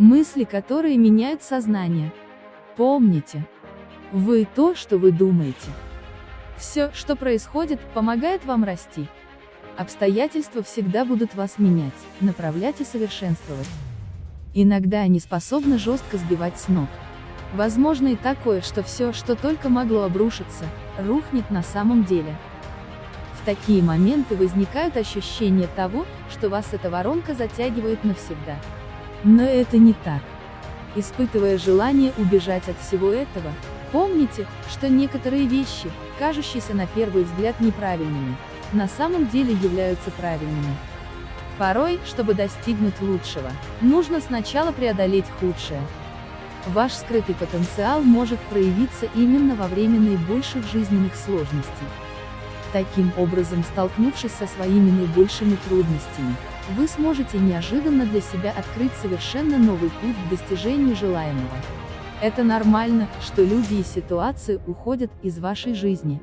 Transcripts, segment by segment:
Мысли, которые меняют сознание. Помните, вы то, что вы думаете. Все, что происходит, помогает вам расти. Обстоятельства всегда будут вас менять, направлять и совершенствовать. Иногда они способны жестко сбивать с ног. Возможно и такое, что все, что только могло обрушиться, рухнет на самом деле. В такие моменты возникают ощущения того, что вас эта воронка затягивает навсегда. Но это не так. Испытывая желание убежать от всего этого, помните, что некоторые вещи, кажущиеся на первый взгляд неправильными, на самом деле являются правильными. Порой, чтобы достигнуть лучшего, нужно сначала преодолеть худшее. Ваш скрытый потенциал может проявиться именно во время наибольших жизненных сложностей. Таким образом, столкнувшись со своими наибольшими трудностями, вы сможете неожиданно для себя открыть совершенно новый путь к достижению желаемого. Это нормально, что люди и ситуации уходят из вашей жизни.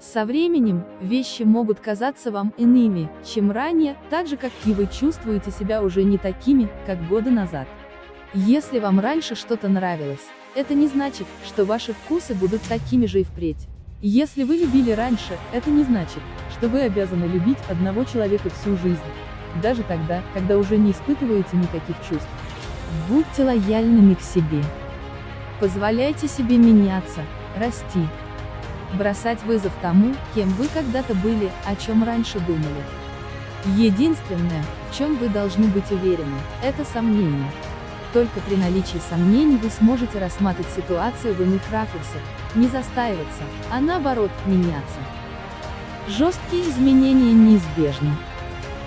Со временем, вещи могут казаться вам иными, чем ранее, так же как и вы чувствуете себя уже не такими, как годы назад. Если вам раньше что-то нравилось, это не значит, что ваши вкусы будут такими же и впредь. Если вы любили раньше, это не значит, что вы обязаны любить одного человека всю жизнь даже тогда, когда уже не испытываете никаких чувств. Будьте лояльными к себе. Позволяйте себе меняться, расти. Бросать вызов тому, кем вы когда-то были, о чем раньше думали. Единственное, в чем вы должны быть уверены, это сомнения. Только при наличии сомнений вы сможете рассматривать ситуацию в иных ракурсах, не застаиваться, а наоборот, меняться. Жесткие изменения неизбежны.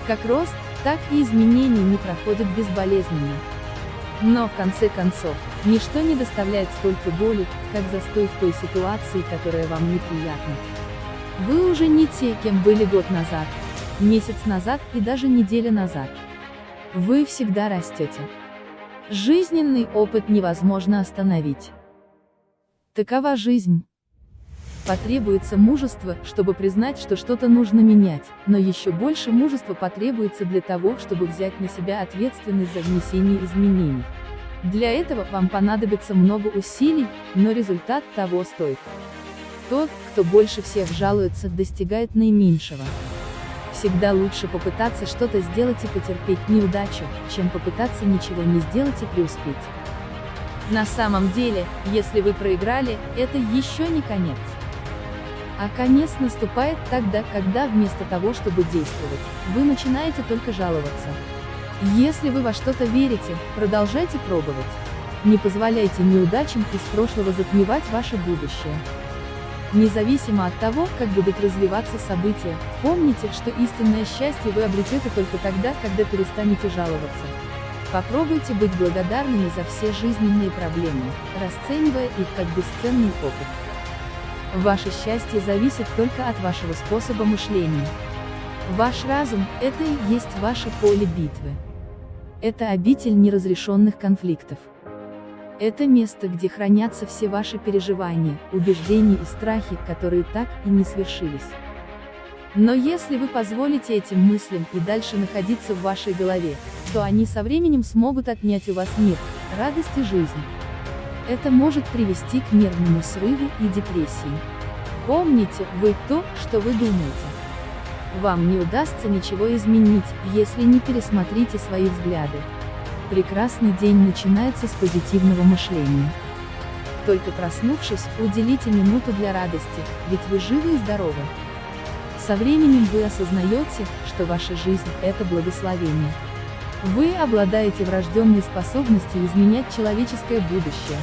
Как рост, так и изменения не проходят безболезненно. Но, в конце концов, ничто не доставляет столько боли, как застой в той ситуации, которая вам неприятна. Вы уже не те, кем были год назад, месяц назад и даже неделя назад. Вы всегда растете. Жизненный опыт невозможно остановить. Такова жизнь. Потребуется мужество, чтобы признать, что что-то нужно менять, но еще больше мужества потребуется для того, чтобы взять на себя ответственность за внесение изменений. Для этого вам понадобится много усилий, но результат того стоит. Тот, кто больше всех жалуется, достигает наименьшего. Всегда лучше попытаться что-то сделать и потерпеть неудачу, чем попытаться ничего не сделать и преуспеть. На самом деле, если вы проиграли, это еще не конец. А конец наступает тогда, когда вместо того, чтобы действовать, вы начинаете только жаловаться. Если вы во что-то верите, продолжайте пробовать. Не позволяйте неудачам из прошлого затмевать ваше будущее. Независимо от того, как будут развиваться события, помните, что истинное счастье вы обретете только тогда, когда перестанете жаловаться. Попробуйте быть благодарными за все жизненные проблемы, расценивая их как бесценный опыт. Ваше счастье зависит только от вашего способа мышления. Ваш разум – это и есть ваше поле битвы. Это обитель неразрешенных конфликтов. Это место, где хранятся все ваши переживания, убеждения и страхи, которые так и не свершились. Но если вы позволите этим мыслям и дальше находиться в вашей голове, то они со временем смогут отнять у вас мир, радость и жизнь. Это может привести к нервному срыву и депрессии. Помните, вы то, что вы думаете. Вам не удастся ничего изменить, если не пересмотрите свои взгляды. Прекрасный день начинается с позитивного мышления. Только проснувшись, уделите минуту для радости, ведь вы живы и здоровы. Со временем вы осознаете, что ваша жизнь – это благословение. Вы обладаете врожденной способностью изменять человеческое будущее.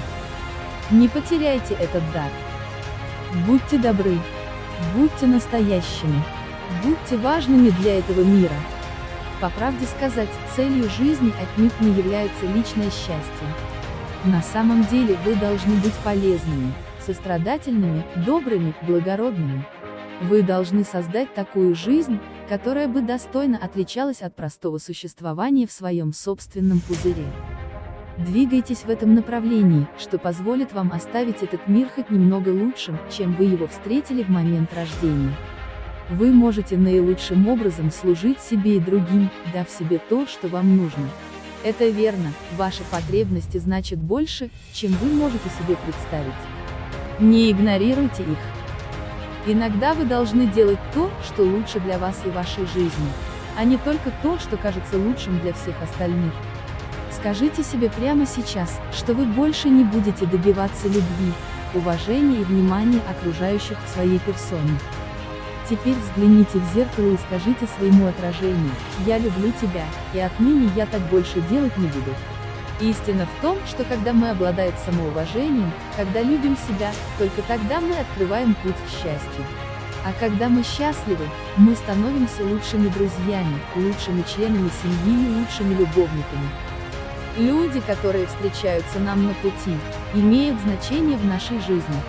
Не потеряйте этот дар. Будьте добры. Будьте настоящими. Будьте важными для этого мира. По правде сказать, целью жизни отнюдь не является личное счастье. На самом деле вы должны быть полезными, сострадательными, добрыми, благородными. Вы должны создать такую жизнь, которая бы достойно отличалась от простого существования в своем собственном пузыре. Двигайтесь в этом направлении, что позволит вам оставить этот мир хоть немного лучшим, чем вы его встретили в момент рождения. Вы можете наилучшим образом служить себе и другим, дав себе то, что вам нужно. Это верно, ваши потребности значат больше, чем вы можете себе представить. Не игнорируйте их. Иногда вы должны делать то, что лучше для вас и вашей жизни, а не только то, что кажется лучшим для всех остальных. Скажите себе прямо сейчас, что вы больше не будете добиваться любви, уважения и внимания окружающих в своей персоне. Теперь взгляните в зеркало и скажите своему отражению, «Я люблю тебя, и отныне я так больше делать не буду». Истина в том, что когда мы обладаем самоуважением, когда любим себя, только тогда мы открываем путь к счастью. А когда мы счастливы, мы становимся лучшими друзьями, лучшими членами семьи и лучшими любовниками. Люди, которые встречаются нам на пути, имеют значение в нашей жизни.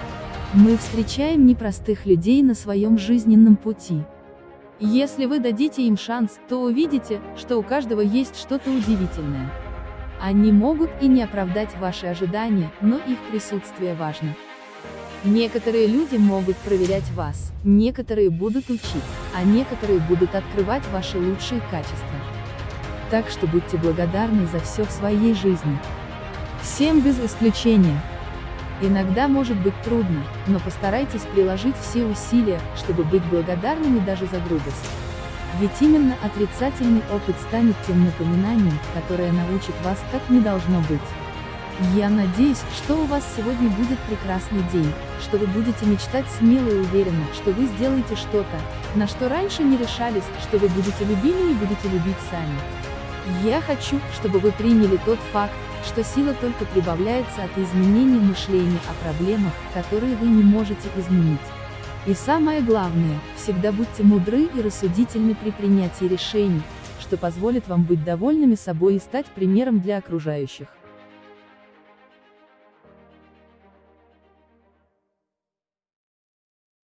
Мы встречаем непростых людей на своем жизненном пути. Если вы дадите им шанс, то увидите, что у каждого есть что-то удивительное. Они могут и не оправдать ваши ожидания, но их присутствие важно. Некоторые люди могут проверять вас, некоторые будут учить, а некоторые будут открывать ваши лучшие качества. Так что будьте благодарны за все в своей жизни. Всем без исключения. Иногда может быть трудно, но постарайтесь приложить все усилия, чтобы быть благодарными даже за грубость. Ведь именно отрицательный опыт станет тем напоминанием, которое научит вас, как не должно быть. Я надеюсь, что у вас сегодня будет прекрасный день, что вы будете мечтать смело и уверенно, что вы сделаете что-то, на что раньше не решались, что вы будете любимы и будете любить сами. Я хочу, чтобы вы приняли тот факт, что сила только прибавляется от изменения мышления о проблемах, которые вы не можете изменить. И самое главное, всегда будьте мудры и рассудительны при принятии решений, что позволит вам быть довольными собой и стать примером для окружающих.